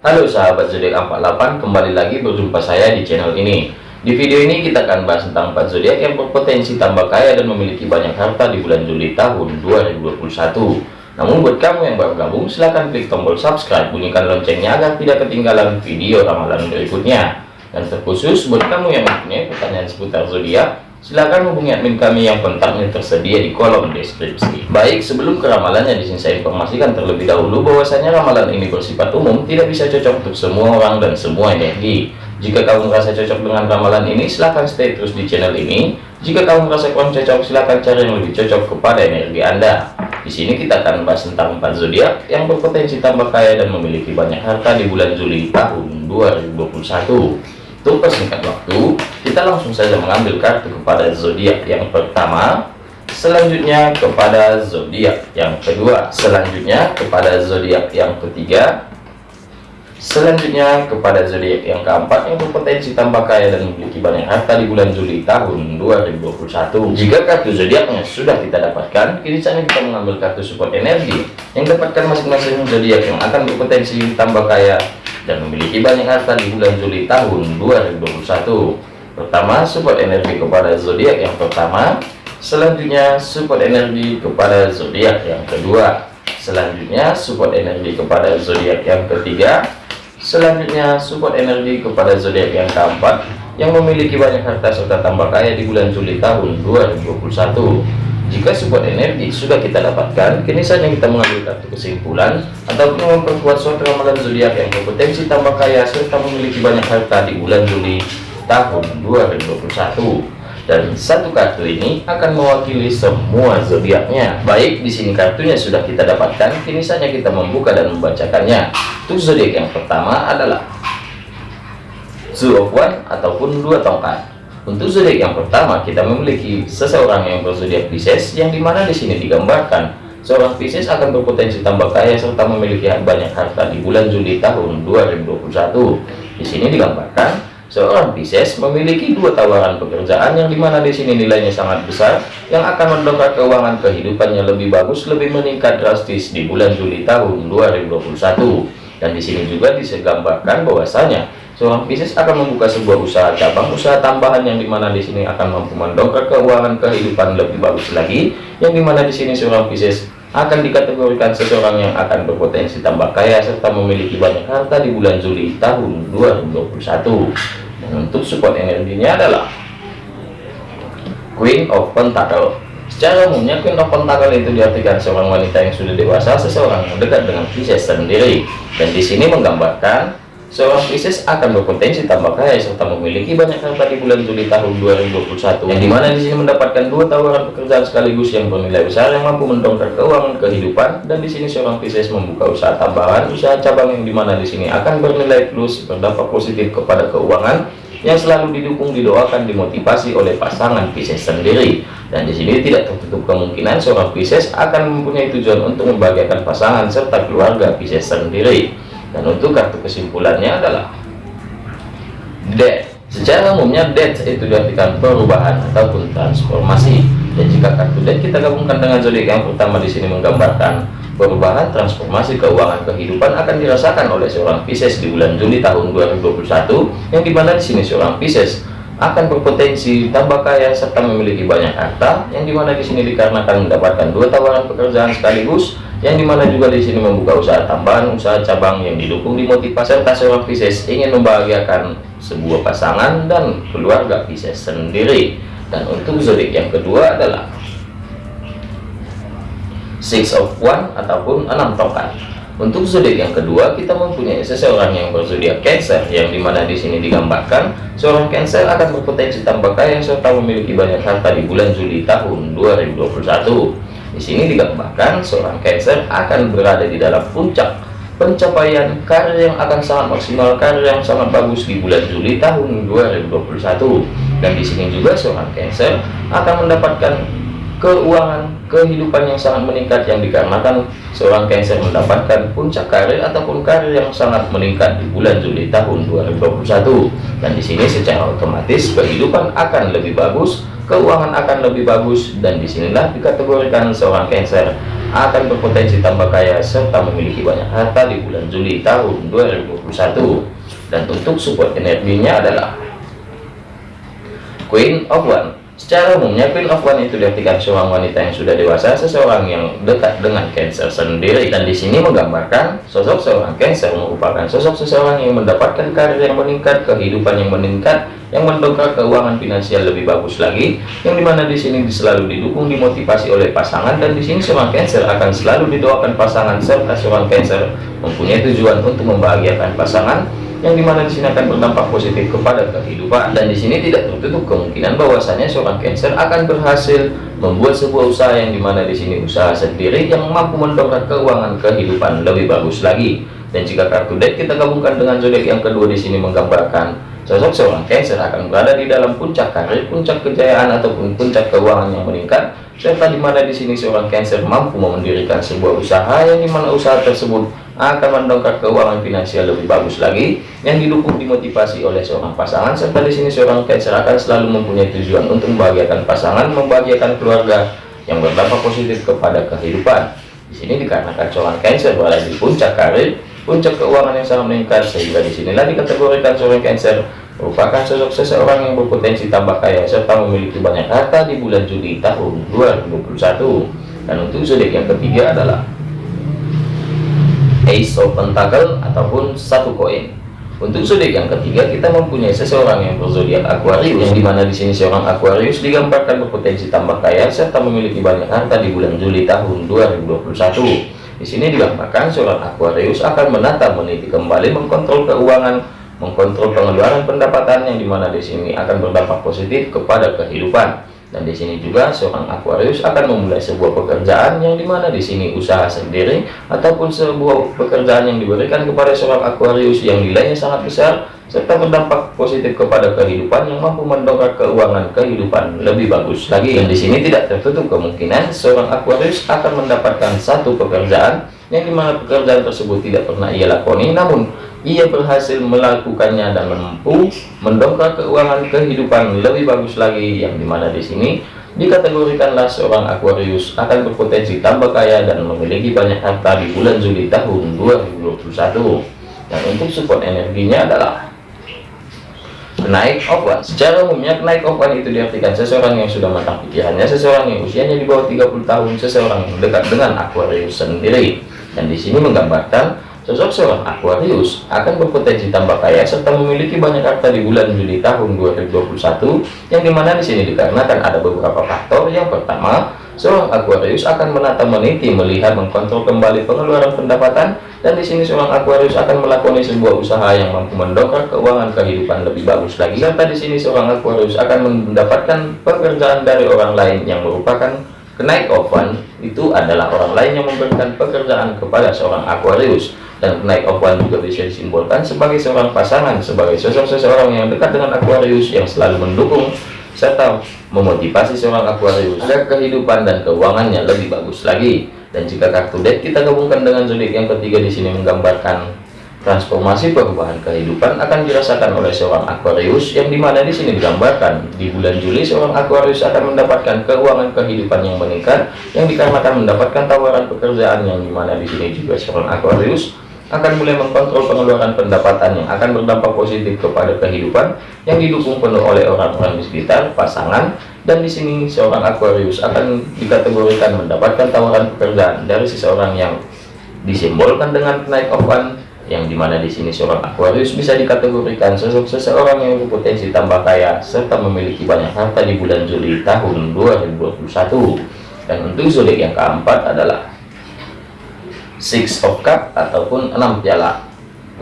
Halo sahabat zodiak 48 kembali lagi berjumpa saya di channel ini. Di video ini kita akan bahas tentang 4 zodiak yang berpotensi tambah kaya dan memiliki banyak harta di bulan Juli tahun 2021 namun buat kamu yang baru gabung silahkan klik tombol subscribe bunyikan loncengnya agar tidak ketinggalan video ramalan berikutnya. Dan terkhusus buat kamu yang mempunyai pertanyaan seputar zodiak Silahkan hubungi admin kami yang kontaknya tersedia di kolom deskripsi. Baik, sebelum ke ramalannya di sini saya informasikan terlebih dahulu bahwasanya ramalan ini bersifat umum, tidak bisa cocok untuk semua orang dan semua energi. Jika kamu merasa cocok dengan ramalan ini, silahkan stay terus di channel ini. Jika kamu merasa kurang cocok, silahkan cari yang lebih cocok kepada energi Anda. Di sini kita akan bahas tentang empat zodiak yang berpotensi tambah kaya dan memiliki banyak harta di bulan Juli tahun 2021. Untuk persingkat waktu, kita langsung saja mengambil kartu kepada zodiak yang pertama, selanjutnya kepada zodiak yang kedua, selanjutnya kepada zodiak yang ketiga, selanjutnya kepada zodiak yang keempat yang berpotensi tambah kaya dan memiliki banyak harta di bulan Juli tahun 2021. Jika kartu zodiaknya sudah kita dapatkan, kini saatnya kita mengambil kartu support energi yang dapatkan masing-masing zodiak yang akan berpotensi tambah kaya dan memiliki banyak harta di bulan Juli tahun 2021 pertama support energi kepada zodiak yang pertama. Selanjutnya support energi kepada zodiak yang kedua. Selanjutnya support energi kepada zodiak yang ketiga. Selanjutnya support energi kepada zodiak yang keempat yang memiliki banyak harta serta tambah kaya di bulan Juli tahun 2021 jika support energi sudah kita dapatkan, kini saatnya kita mengambil kartu kesimpulan ataupun memperkuat suatu ramalan zodiak yang berpotensi tambah kaya serta memiliki banyak harta di bulan Juli tahun 2021 dan satu kartu ini akan mewakili semua zodiaknya. Baik, di sini kartunya sudah kita dapatkan, kini saatnya kita membuka dan membacakannya. Untuk zodiak yang pertama adalah Two of One ataupun dua tongkat. Untuk zodiak yang pertama, kita memiliki seseorang yang berzodiak Pisces, yang di mana di sini digambarkan seorang Pisces akan berpotensi tambah kaya serta memiliki banyak harta di bulan Juli tahun 2021. Di sini digambarkan seorang Pisces memiliki dua tawaran pekerjaan yang di mana di sini nilainya sangat besar, yang akan mendongkrak keuangan kehidupannya lebih bagus, lebih meningkat drastis di bulan Juli tahun 2021. Dan di sini juga disegambarkan bahwasanya Seorang bisnis akan membuka sebuah usaha cabang usaha tambahan yang di mana di sini akan mampu mendongkrak keuangan kehidupan lebih bagus lagi. Yang di mana di sini seorang bisnis akan dikategorikan seseorang yang akan berpotensi tambah kaya serta memiliki banyak harta di bulan Juli tahun 2021. Dan untuk support energinya adalah Queen of Pentacle. Secara umumnya Queen of Pentacle itu diartikan seorang wanita yang sudah dewasa, seseorang yang dekat dengan Pisces sendiri. Dan di sini menggambarkan Seorang Pisces akan berpotensi tambah kaya serta memiliki banyak harta di bulan Juli tahun 2021 yang di mana di sini mendapatkan dua tawaran pekerjaan sekaligus yang bernilai besar yang mampu mendongkrak keuangan kehidupan dan di sini seorang Pisces membuka usaha tambahan usaha cabang yang di mana di sini akan bernilai plus berdampak positif kepada keuangan yang selalu didukung didoakan dimotivasi oleh pasangan Pisces sendiri. Dan di sini tidak tertutup kemungkinan seorang Pisces akan mempunyai tujuan untuk membahagiakan pasangan serta keluarga Pisces sendiri dan untuk kartu kesimpulannya adalah death secara umumnya death itu diartikan perubahan ataupun transformasi. Dan jika kartu death kita gabungkan dengan zodiak yang pertama di sini menggambarkan perubahan transformasi keuangan kehidupan akan dirasakan oleh seorang Pisces di bulan Juli tahun 2021 yang di mana di sini seorang Pisces akan berpotensi tambah kaya serta memiliki banyak harta yang di mana di sini dikarenakan mendapatkan dua tawaran pekerjaan sekaligus yang di mana juga di sini membuka usaha tambahan usaha cabang yang didukung dimotivasi serta seorang Pisces ingin membahagiakan sebuah pasangan dan keluarga Pisces sendiri dan untuk zodiak yang kedua adalah six of one ataupun enam tongkat untuk zodiak yang kedua, kita mempunyai seseorang yang berzodiak Cancer, yang di mana di sini digambarkan seorang Cancer akan berpotensi tambah kaya serta memiliki banyak harta di bulan Juli tahun 2021. Di sini digambarkan seorang Cancer akan berada di dalam puncak pencapaian karir yang akan sangat maksimal, karir yang sangat bagus di bulan Juli tahun 2021. Dan di sini juga seorang Cancer akan mendapatkan keuangan kehidupan yang sangat meningkat yang dikarenakan seorang Cancer mendapatkan puncak karir ataupun karir yang sangat meningkat di bulan Juli tahun 2021 dan di sini secara otomatis kehidupan akan lebih bagus keuangan akan lebih bagus dan di sinilah dikategorikan seorang Cancer akan berpotensi tambah kaya serta memiliki banyak harta di bulan Juli tahun 2021 dan untuk support energinya adalah Queen of One Secara umumnya Queen of One itu diartikan seorang wanita yang sudah dewasa, seseorang yang dekat dengan Cancer sendiri. Dan di sini menggambarkan sosok seorang Cancer merupakan sosok seseorang yang mendapatkan karir yang meningkat, kehidupan yang meningkat, yang mendongkrak keuangan finansial lebih bagus lagi, yang di mana di sini selalu didukung, dimotivasi oleh pasangan. Dan di sini seorang Cancer akan selalu didoakan pasangan serta seorang Cancer mempunyai tujuan untuk membahagiakan pasangan yang di mana di sini akan berdampak positif kepada kehidupan. Dan di sini tidak tertutup kemungkinan bahwasanya seorang Cancer akan berhasil membuat sebuah usaha yang di mana di sini usaha sendiri yang mampu mendongkrak keuangan kehidupan lebih bagus lagi. Dan jika kartu deck kita gabungkan dengan zodiak yang kedua di sini menggambarkan sosok seorang Cancer akan berada di dalam puncak karir, puncak kejayaan ataupun puncak keuangan yang meningkat serta di mana di sini seorang Cancer mampu mendirikan sebuah usaha yang di mana usaha tersebut akan mendongkrak keuangan finansial lebih bagus lagi yang didukung dimotivasi oleh seorang pasangan serta di sini seorang Cancer akan selalu mempunyai tujuan untuk membahagiakan pasangan membahagiakan keluarga yang berdampak positif kepada kehidupan. Di sini dikarenakan seorang Cancer berada di puncak karir puncak keuangan yang sangat meningkat sehingga di sinilah dikategorikan seorang Cancer merupakan sosok seseorang yang berpotensi tambah kaya serta memiliki banyak harta di bulan Juli tahun 2021 dan untuk zodiak yang ketiga adalah Ace of Pentacle ataupun satu koin. Untuk zodiak yang ketiga kita mempunyai seseorang yang berzodiak Aquarius yang di mana di sini seorang Aquarius digambarkan berpotensi tambah kaya serta memiliki banyak harta di bulan Juli tahun 2021. Di sini digambarkan seorang Aquarius akan menata meniti kembali mengkontrol keuangan, mengkontrol pengeluaran pendapatan yang di mana di sini akan berdampak positif kepada kehidupan. Dan di sini juga seorang Aquarius akan memulai sebuah pekerjaan yang di mana di sini usaha sendiri ataupun sebuah pekerjaan yang diberikan kepada seorang Aquarius yang nilainya sangat besar serta berdampak positif kepada kehidupan yang mampu mendongkrak keuangan kehidupan lebih bagus lagi. Dan di sini tidak tertutup kemungkinan seorang Aquarius akan mendapatkan satu pekerjaan yang di mana pekerjaan tersebut tidak pernah ia lakoni. Namun ia berhasil melakukannya dan mampu mendongkrak keuangan kehidupan lebih bagus lagi yang di mana di sini dikategorikanlah seorang Aquarius akan berpotensi tambah kaya dan memiliki banyak harta di bulan Juli tahun 2021 dan untuk support energinya adalah naik one secara umumnya naik one itu diartikan seseorang yang sudah matang pikirannya seseorang yang usianya di bawah 30 tahun seseorang yang dekat dengan Aquarius sendiri. Dan di sini menggambarkan Sosok seorang Aquarius akan berpotensi tambah kaya serta memiliki banyak harta di bulan Juli tahun 2021 yang di mana di sini dikarenakan ada beberapa faktor. Yang pertama, seorang Aquarius akan menata meniti, melihat, mengkontrol kembali pengeluaran pendapatan dan di sini seorang Aquarius akan melakukan sebuah usaha yang mampu mendongkrak keuangan kehidupan lebih bagus lagi. Serta di sini seorang Aquarius akan mendapatkan pekerjaan dari orang lain yang merupakan kenaik oven itu adalah orang lain yang memberikan pekerjaan kepada seorang Aquarius. Dan naik of one juga bisa disimbolkan sebagai seorang pasangan sebagai sosok seseorang yang dekat dengan Aquarius yang selalu mendukung serta memotivasi seorang Aquarius. Agar kehidupan dan keuangannya lebih bagus lagi. Dan jika kartu deck kita gabungkan dengan zodiak yang ketiga di sini menggambarkan transformasi perubahan kehidupan akan dirasakan oleh seorang Aquarius yang di mana di sini digambarkan. Di bulan Juli seorang Aquarius akan mendapatkan keuangan kehidupan yang meningkat yang dikarenakan mendapatkan tawaran pekerjaan yang di mana di sini juga seorang Aquarius akan mulai mengkontrol pengeluaran pendapatan yang akan berdampak positif kepada kehidupan yang didukung penuh oleh orang-orang di sekitar pasangan. Dan di sini seorang Aquarius akan dikategorikan mendapatkan tawaran pekerjaan dari seseorang yang disimbolkan dengan naik of one yang di mana di sini seorang Aquarius bisa dikategorikan sosok seseorang yang berpotensi tambah kaya serta memiliki banyak harta di bulan Juli tahun 2021 dan untuk zodiak yang keempat adalah six of cup ataupun enam piala.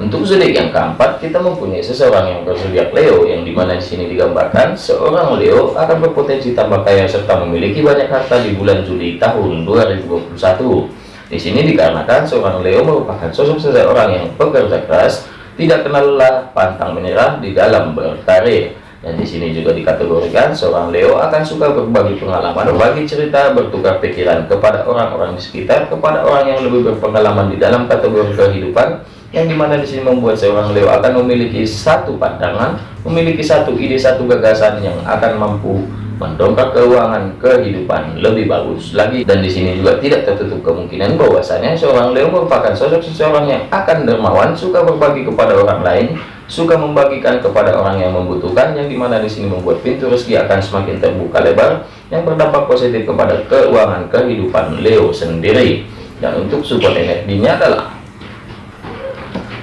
Untuk zodiak yang keempat kita mempunyai seseorang yang berzodiak Leo yang di mana di sini digambarkan seorang Leo akan berpotensi tambah kaya serta memiliki banyak harta di bulan Juli tahun 2021 di sini dikarenakan seorang Leo merupakan sosok seseorang yang bekerja keras tidak kenal lelah pantang menyerah di dalam berkarir. Dan di sini juga dikategorikan seorang Leo akan suka berbagi pengalaman, berbagi cerita, bertukar pikiran kepada orang-orang di sekitar, kepada orang yang lebih berpengalaman di dalam kategori kehidupan, yang di mana di sini membuat seorang Leo akan memiliki satu pandangan, memiliki satu ide, satu gagasan yang akan mampu mendongkrak keuangan kehidupan lebih bagus lagi. Dan di sini juga tidak tertutup kemungkinan bahwasanya seorang Leo merupakan sosok seseorang yang akan dermawan suka berbagi kepada orang lain suka membagikan kepada orang yang membutuhkan yang di mana di sini membuat pintu rezeki akan semakin terbuka lebar yang berdampak positif kepada keuangan kehidupan Leo sendiri. Dan untuk support energinya adalah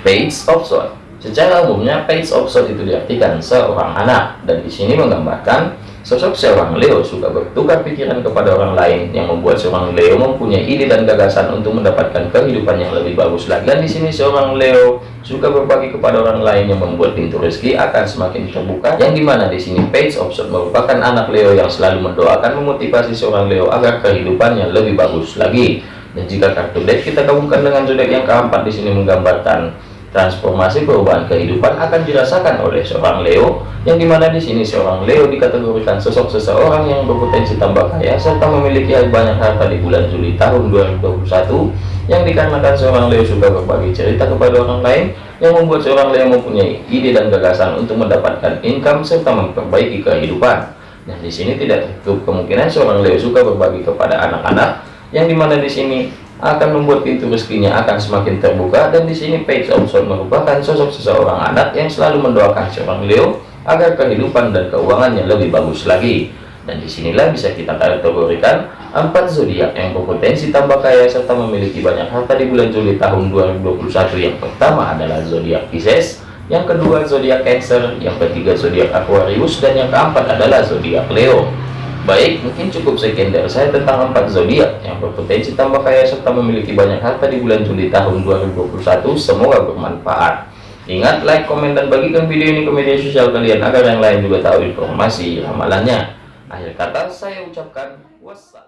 page of sword secara umumnya page of sword itu diartikan seorang anak. Dan di sini menggambarkan Sosok seorang Leo suka bertukar pikiran kepada orang lain yang membuat seorang Leo mempunyai ide dan gagasan untuk mendapatkan kehidupan yang lebih bagus lagi. Dan di sini seorang Leo suka berbagi kepada orang lain yang membuat pintu rezeki akan semakin terbuka. Yang di mana di sini Page of Swords merupakan anak Leo yang selalu mendoakan memotivasi seorang Leo agar kehidupannya lebih bagus lagi. Dan jika kartu deck kita gabungkan dengan zodiak yang keempat di sini menggambarkan transformasi perubahan kehidupan akan dirasakan oleh seorang Leo yang di mana di sini seorang Leo dikategorikan sosok seseorang yang berpotensi tambah kaya serta memiliki banyak harta di bulan Juli tahun 2021 yang dikarenakan seorang Leo suka berbagi cerita kepada orang lain yang membuat seorang Leo mempunyai ide dan gagasan untuk mendapatkan income serta memperbaiki kehidupan. Dan di sini tidak tertutup kemungkinan seorang Leo suka berbagi kepada anak-anak yang di mana di sini akan membuat pintu rezekinya akan semakin terbuka dan di sini Page Swords merupakan sosok seseorang anak yang selalu mendoakan seorang Leo agar kehidupan dan keuangannya lebih bagus lagi. Dan di sinilah bisa kita kategorikan empat zodiak yang berpotensi tambah kaya serta memiliki banyak harta di bulan Juli tahun 2021 yang pertama adalah zodiak Pisces yang kedua zodiak Cancer yang ketiga zodiak Aquarius dan yang keempat adalah zodiak Leo Baik, mungkin cukup sekian dari saya tentang empat zodiak yang berpotensi tambah kaya serta memiliki banyak harta di bulan Juli tahun 2021. Semoga bermanfaat. Ingat, like, komen, dan bagikan video ini ke media sosial kalian agar yang lain juga tahu informasi ramalannya. Akhir kata, saya ucapkan wassalam.